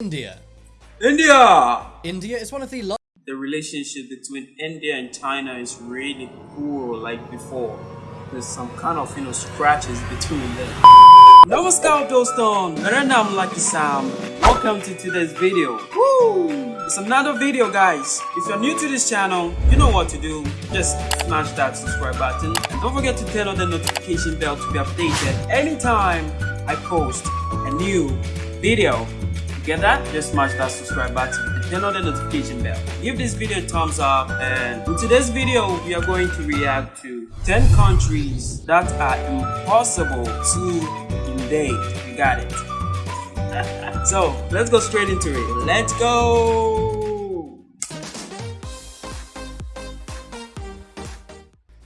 India. India! India is one of the. The relationship between India and China is really cool like before. There's some kind of, you know, scratches between them. Namaskar doston, Naranam Lucky Sam. Welcome to today's video. Woo! It's another video guys. If you're new to this channel, you know what to do. Just smash that subscribe button and don't forget to turn on the notification bell to be updated anytime I post a new video. You get that? Just smash that subscribe button and turn on the notification bell. Give this video a thumbs up and in today's video we are going to react to 10 countries that are impossible to invade. You got it. so let's go straight into it. Let's go.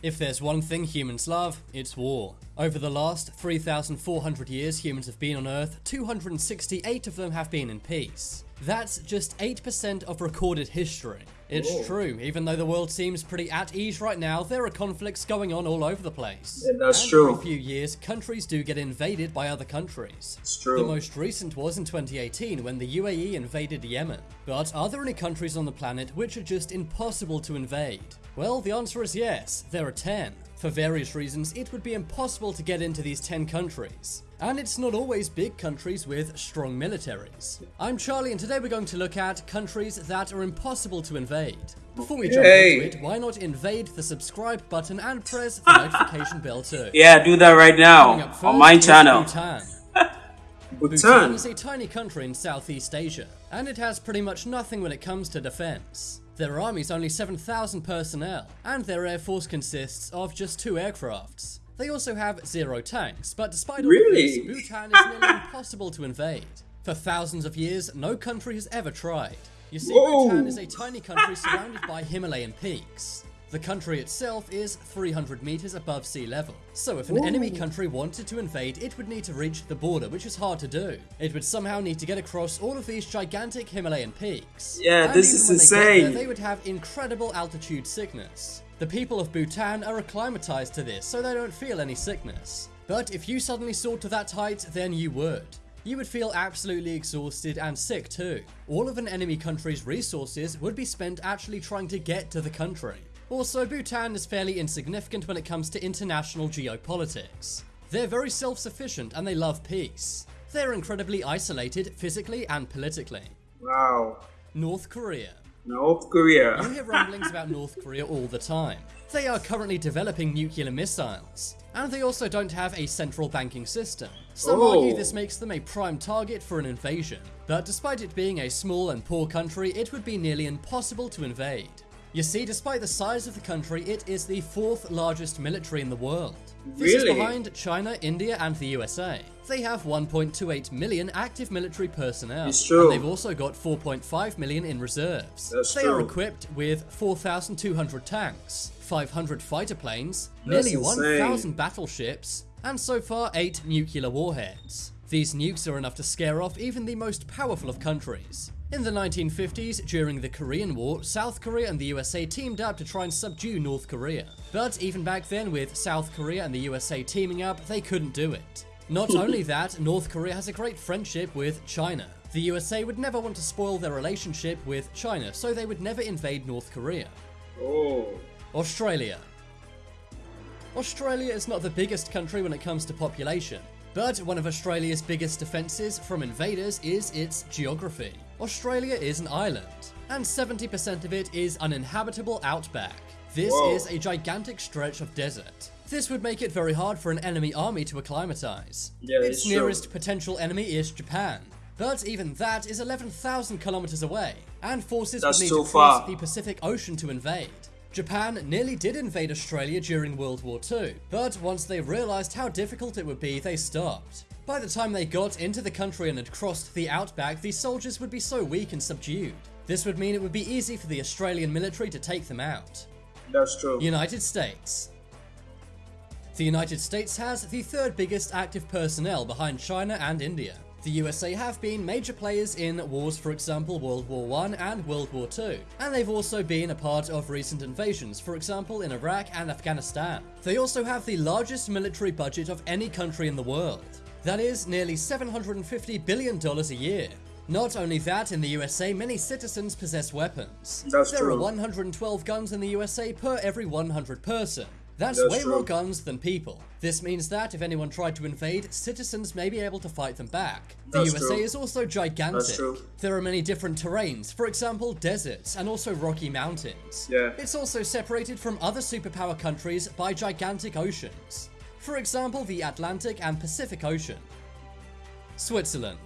If there's one thing humans love, it's war. Over the last 3,400 years humans have been on Earth, 268 of them have been in peace. That's just 8% of recorded history. It's Whoa. true, even though the world seems pretty at ease right now, there are conflicts going on all over the place. Yeah, that's and true. Every few years, countries do get invaded by other countries. It's true. The most recent was in 2018 when the UAE invaded Yemen. But are there any countries on the planet which are just impossible to invade? Well, the answer is yes, there are 10. For various reasons, it would be impossible to get into these 10 countries. And it's not always big countries with strong militaries. I'm Charlie and today we're going to look at countries that are impossible to invade. Before we jump Hey. into it, why not invade the subscribe button and press the notification bell too? Yeah, do that right now on my channel. Bhutan. Bhutan Bhutan. is a tiny country in Southeast Asia, and it has pretty much nothing when it comes to defense. Their army is only 7,000 personnel, and their air force consists of just two aircrafts. They also have zero tanks, but despite all Really? this, Bhutan is nearly impossible to invade. For thousands of years, no country has ever tried. You see, Whoa. Bhutan is a tiny country surrounded by Himalayan peaks. The country itself is 300 meters above sea level. So if an enemy country wanted to invade, it would need to reach the border, which is hard to do. It would somehow need to get across all of these gigantic Himalayan peaks. Yeah, And this even is when they get there, insane. they would have incredible altitude sickness. The people of Bhutan are acclimatized to this, so they don't feel any sickness. But if you suddenly soared to that height, then you would. You would feel absolutely exhausted and sick too. All of an enemy country's resources would be spent actually trying to get to the country. Also, Bhutan is fairly insignificant when it comes to international geopolitics. They're very self-sufficient and they love peace. They're incredibly isolated physically and politically. Wow. North Korea. North Korea. You hear rumblings about North Korea all the time. They are currently developing nuclear missiles, and they also don't have a central banking system. Some Oh. argue this makes them a prime target for an invasion, but despite it being a small and poor country, it would be nearly impossible to invade. You see, despite the size of the country, it is the fourth largest military in the world. This is behind China, India, and the USA. They have 1.28 million active military personnel, It's true. and they've also got 4.5 million in reserves. That's they are equipped with 4,200 tanks, 500 fighter planes, That's nearly 1,000 battleships, and so far 8 nuclear warheads. These nukes are enough to scare off even the most powerful of countries. In the 1950s, during the Korean War, South Korea and the USA teamed up to try and subdue North Korea. But even back then, with South Korea and the USA teaming up, they couldn't do it. Not only that, North Korea has a great friendship with China. The USA would never want to spoil their relationship with China, so they would never invade North Korea. Oh. Australia. Australia is not the biggest country when it comes to population, but one of Australia's biggest defences from invaders is its geography. Australia is an island, and 70% of it is uninhabitable outback. This Whoa. is a gigantic stretch of desert. This would make it very hard for an enemy army to acclimatise. Yeah, its it's true. nearest potential enemy is Japan. But even that is 11,000 kilometers away, and forces That's would need to cross far. the Pacific Ocean to invade. Japan nearly did invade Australia during World War II, but once they realised how difficult it would be, they stopped. By the time they got into the country and had crossed the outback, the soldiers would be so weak and subdued. This would mean it would be easy for the Australian military to take them out. That's true. United States. The United States has the third biggest active personnel behind China and India. The USA have been major players in wars, for example, World War I and World War II, and they've also been a part of recent invasions, for example, in Iraq and Afghanistan. They also have the largest military budget of any country in the world. That is nearly $750 billion a year. Not only that, in the USA, many citizens possess weapons. That's there true. are 112 guns in the USA per every 100 person. That's, That's way true. more guns than people. This means that if anyone tried to invade, citizens may be able to fight them back. The That's USA true. is also gigantic. There are many different terrains, for example, deserts and also rocky mountains. Yeah. It's also separated from other superpower countries by gigantic oceans. For example, the Atlantic and Pacific Ocean. Switzerland.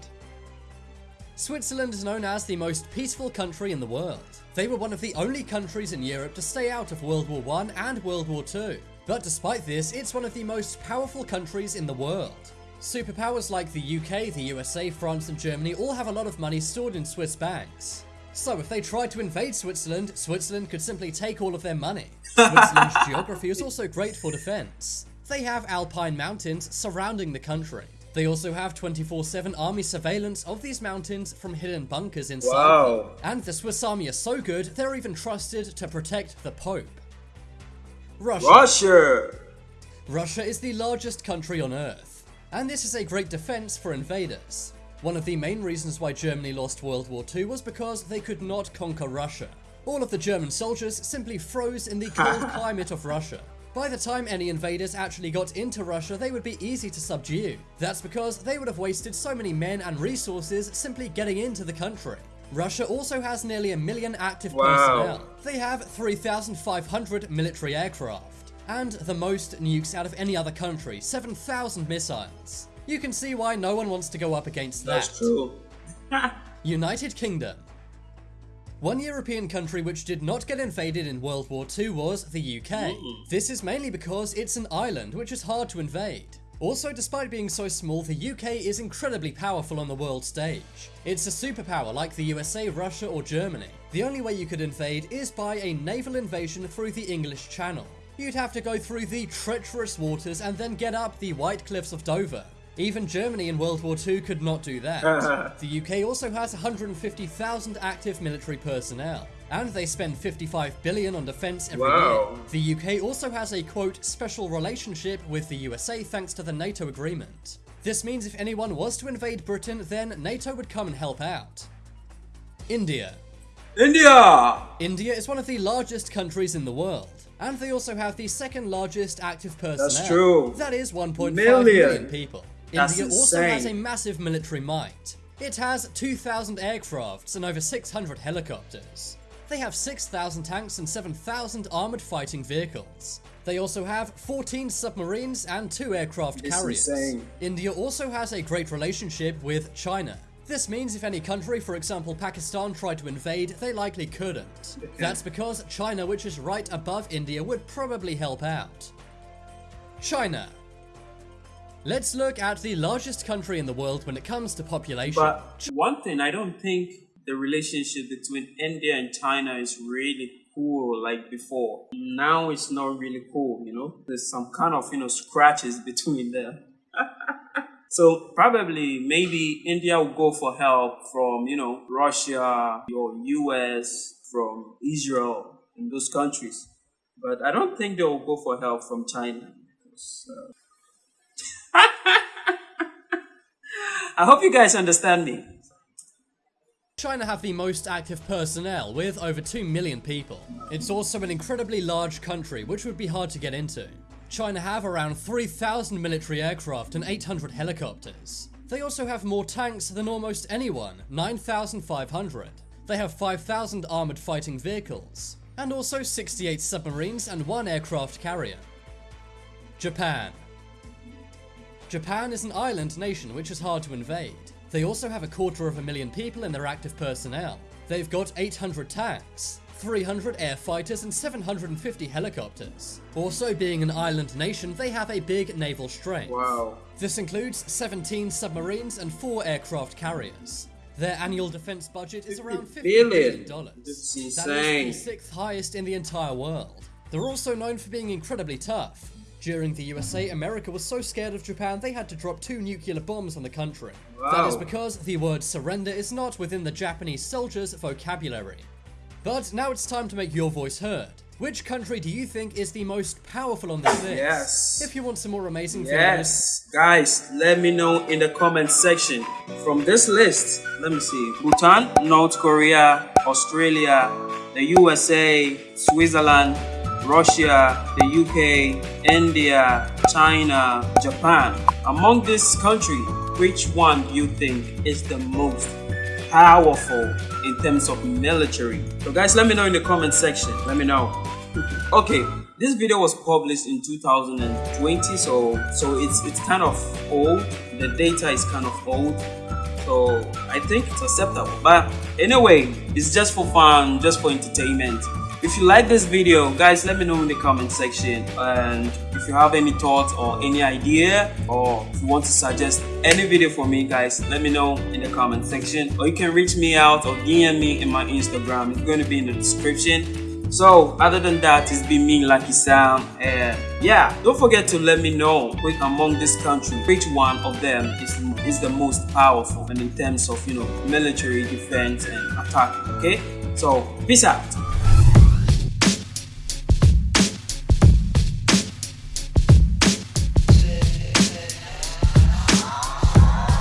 Switzerland is known as the most peaceful country in the world. They were one of the only countries in Europe to stay out of World War I and World War II. But despite this, it's one of the most powerful countries in the world. Superpowers like the UK, the USA, France, and Germany all have a lot of money stored in Swiss banks. So if they tried to invade Switzerland, Switzerland could simply take all of their money. Switzerland's geography is also great for defense. They have alpine mountains surrounding the country. They also have 24-7 army surveillance of these mountains from hidden bunkers inside Wow. them. And the Swiss army are so good, they're even trusted to protect the Pope. Russia. Russia. Russia is the largest country on Earth, and this is a great defense for invaders. One of the main reasons why Germany lost World War II was because they could not conquer Russia. All of the German soldiers simply froze in the cold climate of Russia. By the time any invaders actually got into Russia, they would be easy to subdue. That's because they would have wasted so many men and resources simply getting into the country. Russia also has nearly a million active Wow. personnel. They have 3,500 military aircraft, and the most nukes out of any other country 7,000 missiles. You can see why no one wants to go up against that. That's true. United Kingdom. One European country which did not get invaded in World War II was the UK. This is mainly because it's an island which is hard to invade. Also, despite being so small, the UK is incredibly powerful on the world stage. It's a superpower like the USA, Russia, or Germany. The only way you could invade is by a naval invasion through the English Channel. You'd have to go through the treacherous waters and then get up the White Cliffs of Dover. Even Germany in World War II could not do that. the UK also has 150,000 active military personnel, and they spend 55 billion on defense every Wow. year. The UK also has a quote special relationship with the USA thanks to the NATO agreement. This means if anyone was to invade Britain, then NATO would come and help out. India. India. India is one of the largest countries in the world, and they also have the second largest active personnel. That's true. That is 1.5 Million. million people. That's India also has a massive military might. It has 2,000 aircrafts and over 600 helicopters. They have 6,000 tanks and 7,000 armored fighting vehicles. They also have 14 submarines and 2 aircraft It's carriers. insane. India also has a great relationship with China. This means if any country, for example Pakistan, tried to invade, they likely couldn't. That's because China, which is right above India, would probably help out. China. Let's look at the largest country in the world when it comes to population. But one thing, I don't think the relationship between India and China is really cool like before. Now it's not really cool, you know? There's some kind of, you know, scratches between them. so probably maybe India will go for help from, you know, Russia or US, from Israel, and those countries. But I don't think they will go for help from China. because, uh, I hope you guys understand me. China have the most active personnel, with over 2 million people. It's also an incredibly large country, which would be hard to get into. China have around 3,000 military aircraft and 800 helicopters. They also have more tanks than almost anyone, 9,500. They have 5,000 armored fighting vehicles, and also 68 submarines and one aircraft carrier. Japan. Japan is an island nation which is hard to invade. They also have a quarter of a million people in their active personnel. They've got 800 tanks, 300 air fighters, and 750 helicopters. Also, being an island nation, they have a big naval strength. Wow. This includes 17 submarines and 4 aircraft carriers. Their annual defense budget is around 50 billion. billion dollars. That's That is the sixth highest in the entire world. They're also known for being incredibly tough. During the USA, America was so scared of Japan they had to drop two nuclear bombs on the country. That is because the word surrender is not within the Japanese soldiers' vocabulary. But now it's time to make your voice heard. Which country do you think is the most powerful on this list? Yes. If you want some more amazing videos, Yes, guys, let me know in the comment section. From this list, let me see Bhutan, North Korea, Australia, the USA, Switzerland, Russia, the UK, India, China, Japan. Among this country, which one do you think is the most powerful in terms of military? So guys, let me know in the comment section. Let me know. Okay, this video was published in 2020, so so it's it's kind of old. The data is kind of old, so I think it's acceptable. But anyway, it's just for fun, just for entertainment. If you like this video, guys, let me know in the comment section. And if you have any thoughts or any idea, or if you want to suggest any video for me, guys, let me know in the comment section. Or you can reach me out or DM me in my Instagram. It's going to be in the description. So other than that, it's been me, Lucky Sam, and yeah, don't forget to let me know which among this country, which one of them is is the most powerful and in terms of you know military defense and attack. Okay, so peace out.